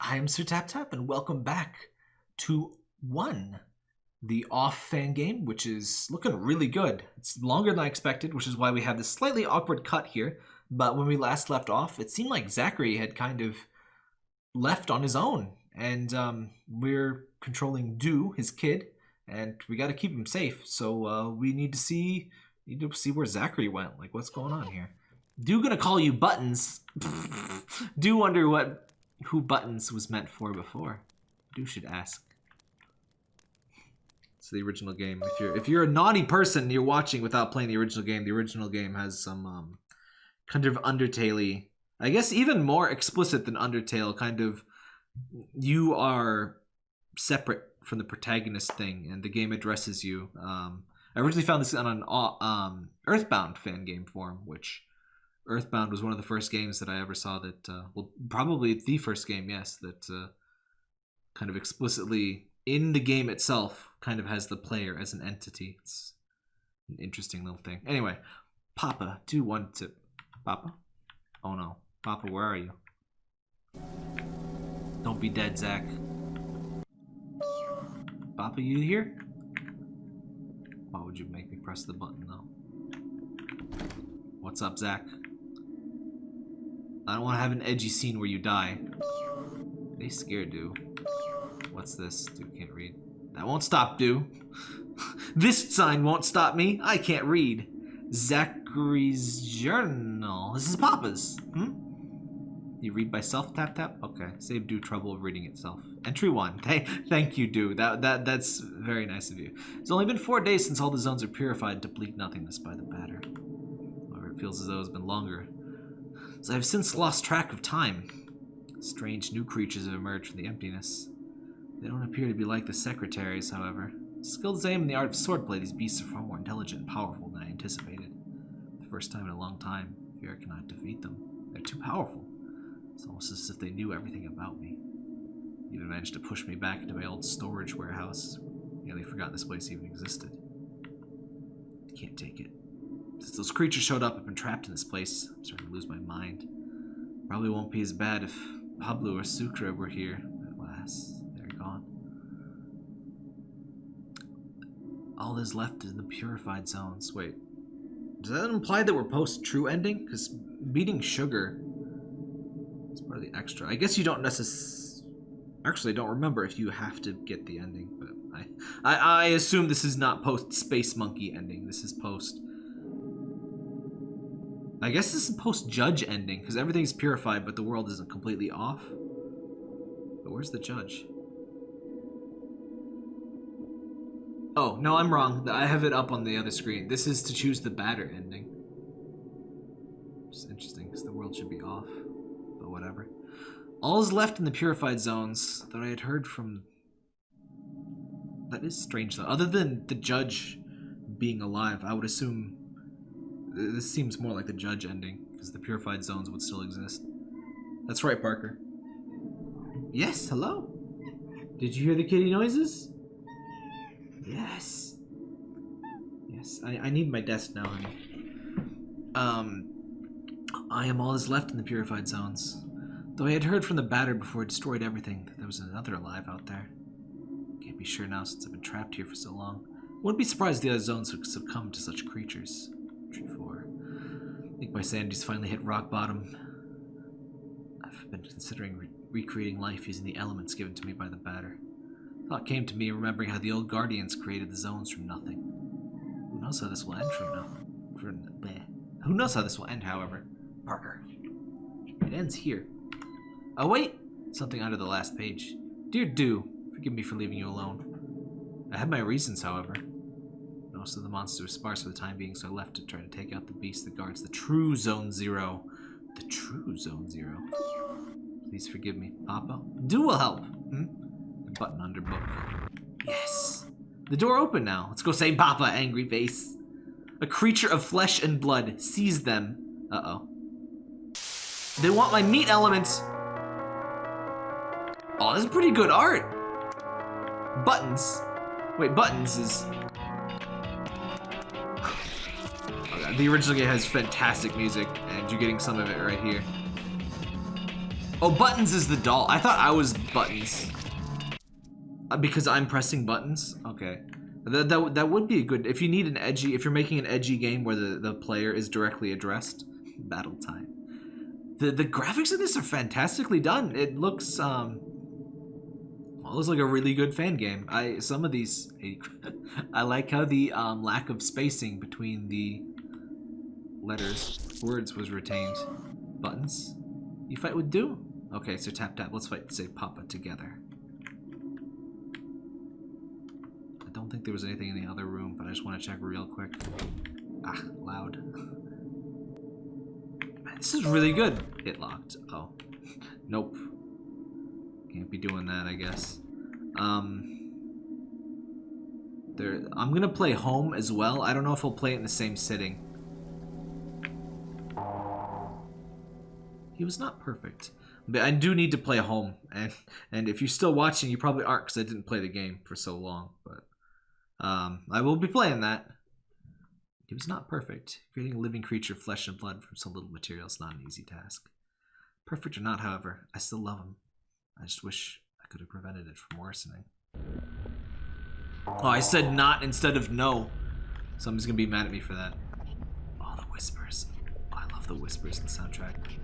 I'm Sir Tap Tap, and welcome back to One, the off fan game, which is looking really good. It's longer than I expected, which is why we have this slightly awkward cut here. But when we last left off, it seemed like Zacharie had kind of left on his own, and um, we're controlling Do, his kid, and we got to keep him safe. So uh, we need to see need to see where Zacharie went. Like, what's going on here? Do gonna call you Buttons. Do wonder what who Buttons was meant for before. You should ask. It's the original game. If you're if you're a naughty person you're watching without playing the original game, the original game has some um, kind of Undertale I guess even more explicit than Undertale, kind of you are separate from the protagonist thing and the game addresses you. Um, I originally found this on an um, Earthbound fan game forum, which Earthbound was one of the first games that I ever saw that, uh, well, probably the first game, yes, that uh, kind of explicitly in the game itself kind of has the player as an entity. It's an interesting little thing. Anyway, Papa, do one tip. Papa? Oh no. Papa, where are you? Don't be dead, Zach. Papa, you here? Why would you make me press the button, though? What's up, Zach? I don't want to have an edgy scene where you die. They scared, do. What's this? Dude can't read. That won't stop, do. this sign won't stop me. I can't read. Zacharie's journal. This is Papa's. Hmm? You read by self tap tap? Okay. Save Do trouble of reading itself. Entry one. Thank, thank you, Do. That that that's very nice of you. It's only been four days since all the zones are purified to bleak nothingness by the batter. However, it feels as though it's been longer. So I've since lost track of time. Strange new creatures have emerged from the emptiness. They don't appear to be like the secretaries, however. Skilled as I am in the art of swordplay, these beasts are far more intelligent and powerful than I anticipated. For the first time in a long time, I fear I cannot defeat them. They're too powerful. It's almost as if they knew everything about me. They Even managed to push me back into my old storage warehouse. I Nearly forgot this place even existed. Can't take it. Since those creatures showed up, I've been trapped in this place. I'm starting to lose my mind. Probably won't be as bad if Pablo or Sucre were here. Alas, they're gone. All that's left is the purified zones. Wait, does that imply that we're post true ending? Because beating sugar is part of the extra. I guess you don't necessarily. Actually, I don't remember if you have to get the ending, but I, I, I assume this is not post Space Monkey ending. This is post I guess this is post-judge ending, because everything's purified, but the world isn't completely off. But where's the judge? Oh, no, I'm wrong. I have it up on the other screen. This is to choose the batter ending. It's interesting, because the world should be off. But whatever. All is left in the purified zones that I had heard from... That is strange, though. Other than the judge being alive, I would assume this seems more like the judge ending, because the purified zones would still exist. That's right, Parker. Yes, hello? Did you hear the kitty noises? Yes. Yes, I, I need my desk now, honey. Um, I am all that's left in the purified zones. Though I had heard from the batter before it destroyed everything that there was another alive out there. Can't be sure now since I've been trapped here for so long. Wouldn't be surprised the other zones would succumb to such creatures. Tree 4. I think my sanity's finally hit rock bottom. I've been considering re recreating life using the elements given to me by the batter. Thought came to me remembering how the old Guardians created the zones from nothing. Who knows how this will end from nothing? From bleh. Who knows how this will end, however? Parker. It ends here. Oh wait! Something under the last page. Dear Do, forgive me for leaving you alone. I had my reasons, however. Most of the monsters were sparse for the time being, so I left to try to take out the beast that guards the true Zone Zero. The true Zone Zero. Please forgive me, Papa. Do will help. Hmm? The button under book. Yes. The door open now. Let's go say Papa, angry face. A creature of flesh and blood. sees them. Uh-oh. They want my meat elements. Oh, this is pretty good art. Buttons. Wait, buttons is the original game has fantastic music, and you're getting some of it right here. Oh, Buttons is the doll. I thought I was Buttons. Uh, because I'm pressing buttons? Okay. That, that, that would be a good... If you need an edgy... If you're making an edgy game where the, the player is directly addressed, battle time. The, the graphics in this are fantastically done. It looks... um. Well, it looks like a really good fan game. I Some of these... I like how the um, lack of spacing between the letters, words was retained. Buttons. You fight with Doom. Okay, so tap tap. Let's fight Say Papa together. I don't think there was anything in the other room, but I just want to check real quick. Ah, loud. this is really good. It locked. Oh. Nope. Can't be doing that, I guess. Um... There, I'm gonna play home as well. I don't know if I'll play it in the same sitting. He was not perfect. But I do need to play home. And and if you're still watching, you probably aren't because I didn't play the game for so long. But um, I will be playing that. He was not perfect. Creating a living creature, flesh and blood from so little material is not an easy task. Perfect or not, however, I still love him. I just wish I could have prevented it from worsening. Oh, I said not instead of no. Somebody's gonna be mad at me for that. Oh, the whispers. Oh, I love the whispers in the soundtrack.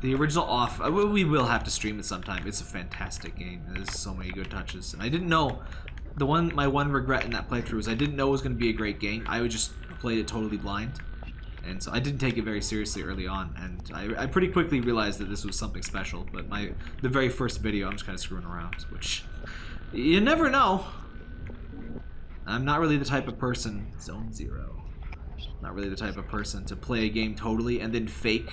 The original off, uh, we will have to stream it sometime. It's a fantastic game. There's so many good touches. And I didn't know, the one, my one regret in that playthrough is I didn't know it was going to be a great game. I would just played it totally blind. And so I didn't take it very seriously early on. And I, I pretty quickly realized that this was something special. But my, the very first video, I'm just kind of screwing around, which you never know. I'm not really the type of person, zone zero. Not really the type of person to play a game totally and then fake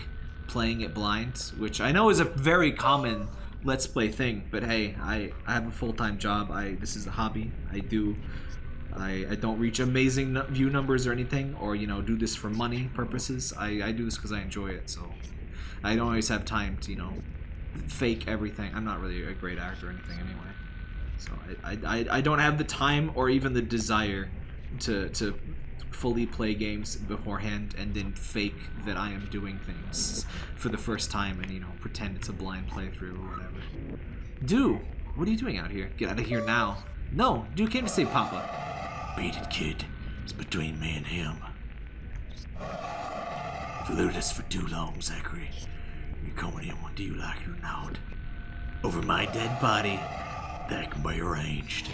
playing it blind, which I know is a very common let's play thing, but hey, I, I have a full-time job. I This is a hobby. I do... I, I don't reach amazing view numbers or anything, or, you know, do this for money purposes. I, I do this because I enjoy it, so... I don't always have time to, you know, fake everything. I'm not really a great actor or anything anyway. So I, I, I don't have the time or even the desire to, to fully play games beforehand and then fake that I am doing things for the first time and, you know, pretend it's a blind playthrough or whatever. Do, what are you doing out here? Get out of here now. No, Do came to save Papa. Beat it, kid. It's between me and him. You've eluded us for too long, Zacharie. You're coming in do you like or not? Over my dead body, that can be arranged.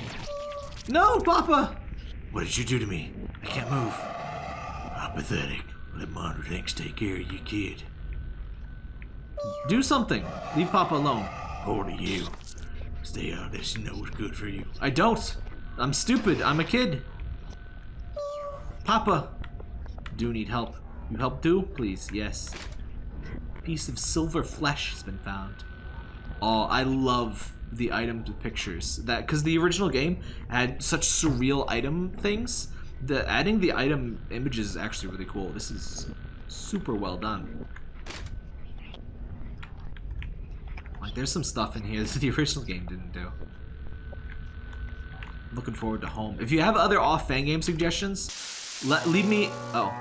No, Papa! What did you do to me? I can't move. Apathetic. Let Monter Thanks take care of you, kid. Do something. Leave Papa alone. To you. Stay out of this. You know what's good for you. I don't. I'm stupid. I'm a kid. Papa. Do need help. You help Do? Please. Yes. Piece of silver flesh has been found. Oh, I love the item pictures that because the original game had such surreal item things the adding the item images is actually really cool. This is super well done. Like there's some stuff in here that the original game didn't do. Looking forward to home. If you have other off fan game suggestions let leave me oh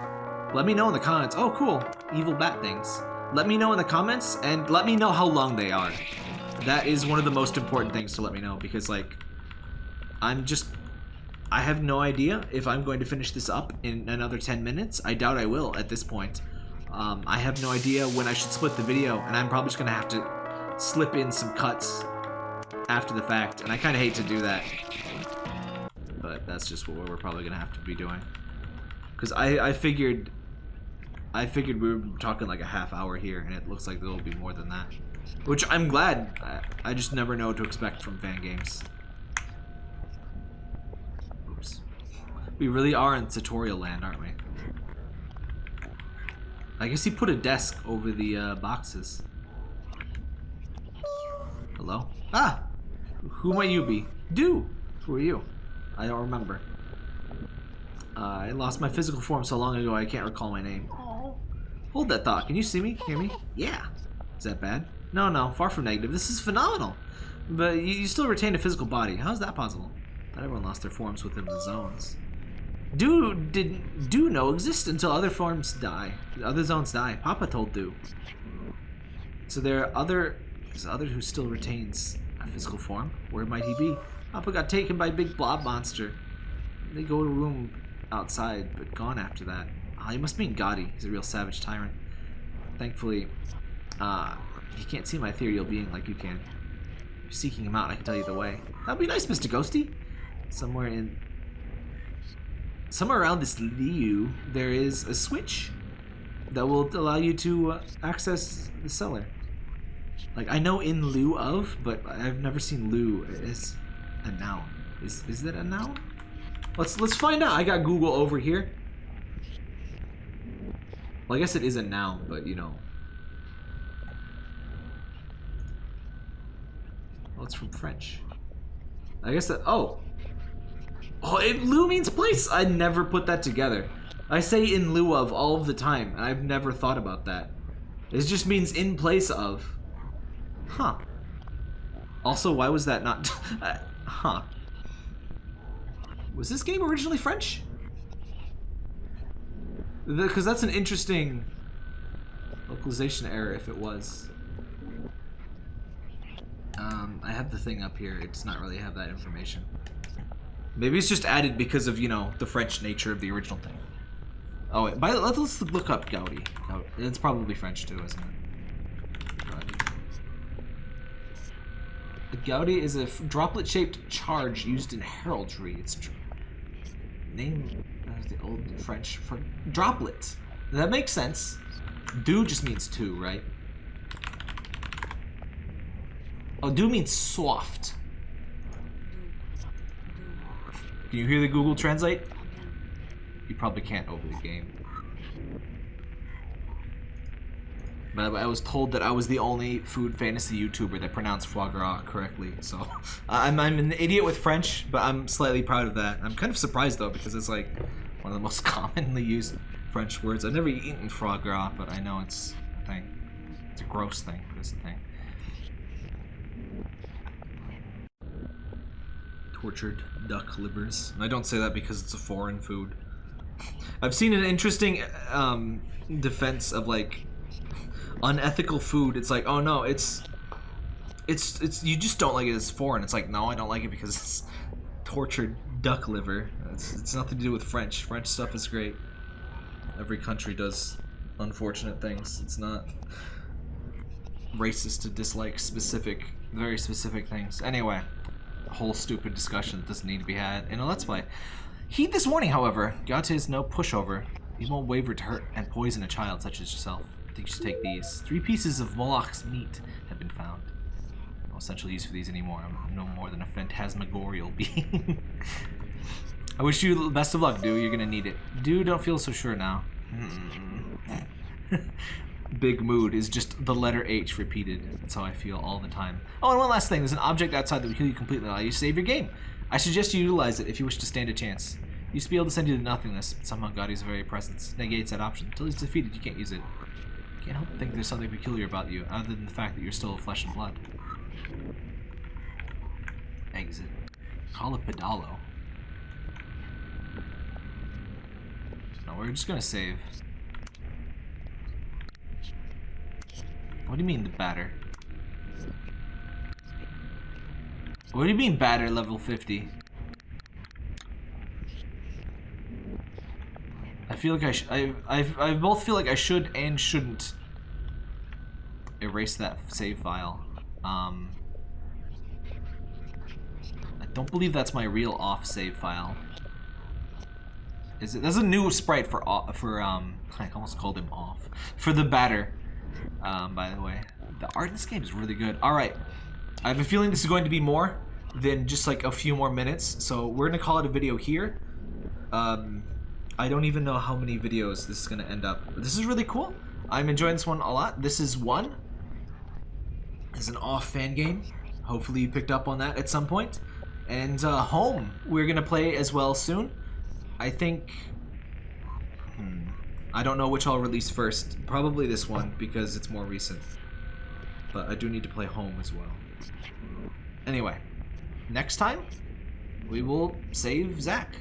let me know in the comments. Oh cool. Evil bat things. Let me know in the comments and let me know how long they are. That is one of the most important things to let me know because like I'm just I have no idea if I'm going to finish this up in another 10 minutes. I doubt I will at this point. Um, I have no idea when I should split the video and I'm probably just gonna have to slip in some cuts after the fact and I kind of hate to do that but that's just what we're probably gonna have to be doing because I, I figured I figured we were talking like a half hour here and it looks like there will be more than that which I'm glad. I, I just never know what to expect from fan games. We really are in tutorial land, aren't we? I guess he put a desk over the uh, boxes. Hello? Ah! Who might you be? Do! Who are you? I don't remember. Uh, I lost my physical form so long ago I can't recall my name. Hold that thought. Can you see me? Hear me? Yeah. Is that bad? No, no, far from negative. This is phenomenal. But you, you still retain a physical body. How is that possible? Not everyone lost their forms within the zones. Do did do no exist until other forms die. Other zones die. Papa told Do. So there are other, there's other who still retains a physical form. Where might he be? Papa got taken by a big blob monster. They go to a room outside, but gone after that. Ah, he must mean Gotti. He's a real savage tyrant. Thankfully, uh, he can't see my ethereal being like you can. If you're seeking him out, I can tell you the way. That'd be nice, Mr. Ghosty. Somewhere in... Somewhere around this lieu, there is a switch that will allow you to uh, access the cellar. Like, I know in lieu of, but I've never seen lieu as a noun. Is, is that a noun? Let's let's find out. I got Google over here. Well, I guess it is a noun, but you know. Well, it's from French. I guess that. Oh. Oh, it, lieu means place. I never put that together. I say in lieu of all of the time, and I've never thought about that. It just means in place of. Huh. Also, why was that not... uh, huh. Was this game originally French? Because that's an interesting localization error if it was. Um, I have the thing up here. It does not really have that information. Maybe it's just added because of, you know, the French nature of the original thing. Oh, wait. By, let's, let's look up Gaudi. It's probably French too, isn't it? Gaudi. A Gaudi is a droplet-shaped charge used in heraldry. It's name uh, the old French for droplet. That makes sense. Do just means two, right? Oh, do means soft. Can you hear the Google Translate? You probably can't over the game. But I was told that I was the only food fantasy YouTuber that pronounced foie gras correctly. So I'm, I'm an idiot with French, but I'm slightly proud of that. I'm kind of surprised though because it's like one of the most commonly used French words. I've never eaten foie gras, but I know it's a thing. It's a gross thing, but it's a thing. Tortured duck livers. And I don't say that because it's a foreign food. I've seen an interesting um, defense of like unethical food. It's like, oh no, it's it's it's you just don't like it as foreign. It's like, no, I don't like it because it's tortured duck liver. It's, it's nothing to do with French. French stuff is great. Every country does unfortunate things. It's not racist to dislike specific, very specific things. Anyway, whole stupid discussion that doesn't need to be had in a Let's Play. Heed this warning, however. Gata is no pushover. He won't waver to hurt and poison a child such as yourself. I think you should take these. Three pieces of Moloch's meat have been found. No essential use for these anymore. I'm no more than a phantasmagorial being. I wish you the best of luck, dude. You're gonna need it. Dude, don't feel so sure now. Big mood is just the letter H repeated. That's how I feel all the time. Oh, and one last thing. There's an object outside that will heal you completely allow you to save your game. I suggest you utilize it if you wish to stand a chance. used to be able to send you to nothingness, but somehow Gaudi's very presence negates that option. Until he's defeated, you can't use it. Can't help but think there's something peculiar about you, other than the fact that you're still flesh and blood. Exit. Call it Pedalo. No, we're just gonna save. What do you mean the batter? What do you mean batter level 50? I feel like I sh I, I, I both feel like I should and shouldn't erase that save file. Um, I don't believe that's my real off save file. Is it? There's a new sprite for off, for um. I almost called him off for the batter. Um, by the way, the art in this game is really good. All right, I have a feeling this is going to be more than just like a few more minutes, so we're gonna call it a video here. Um, I don't even know how many videos this is gonna end up. This is really cool. I'm enjoying this one a lot. This is one. It's an off fan game. Hopefully you picked up on that at some point. And uh, home, we're gonna play as well soon. I think. I don't know which I'll release first. Probably this one because it's more recent. But I do need to play home as well. Anyway, next time we will save Zach.